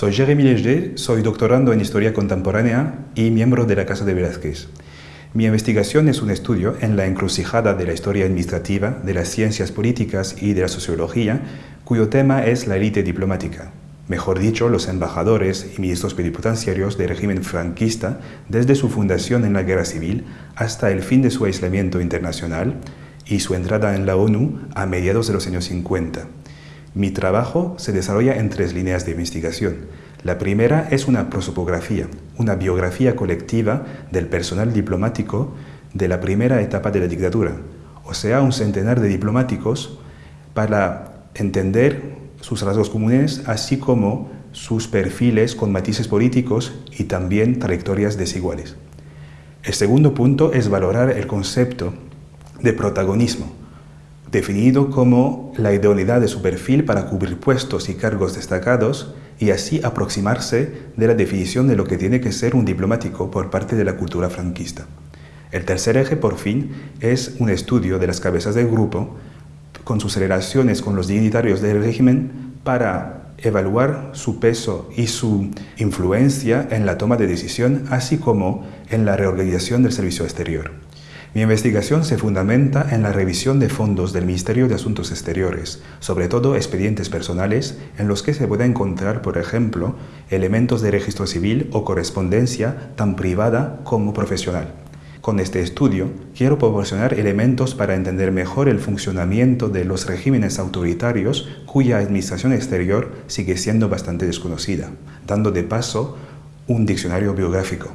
Soy Jérémy Léger, soy doctorando en Historia Contemporánea y miembro de la Casa de Velázquez. Mi investigación es un estudio en la encrucijada de la historia administrativa, de las ciencias políticas y de la sociología, cuyo tema es la élite diplomática, mejor dicho, los embajadores y ministros plenipotenciarios del régimen franquista desde su fundación en la Guerra Civil hasta el fin de su aislamiento internacional y su entrada en la ONU a mediados de los años 50. Mi trabajo se desarrolla en tres líneas de investigación. La primera es una prosopografía, una biografía colectiva del personal diplomático de la primera etapa de la dictadura, o sea, un centenar de diplomáticos para entender sus rasgos comunes, así como sus perfiles con matices políticos y también trayectorias desiguales. El segundo punto es valorar el concepto de protagonismo, definido como la idoneidad de su perfil para cubrir puestos y cargos destacados y así aproximarse de la definición de lo que tiene que ser un diplomático por parte de la cultura franquista. El tercer eje, por fin, es un estudio de las cabezas del grupo con sus relaciones con los dignitarios del régimen para evaluar su peso y su influencia en la toma de decisión, así como en la reorganización del servicio exterior. Mi investigación se fundamenta en la revisión de fondos del Ministerio de Asuntos Exteriores, sobre todo expedientes personales en los que se puede encontrar, por ejemplo, elementos de registro civil o correspondencia tan privada como profesional. Con este estudio quiero proporcionar elementos para entender mejor el funcionamiento de los regímenes autoritarios cuya administración exterior sigue siendo bastante desconocida, dando de paso un diccionario biográfico.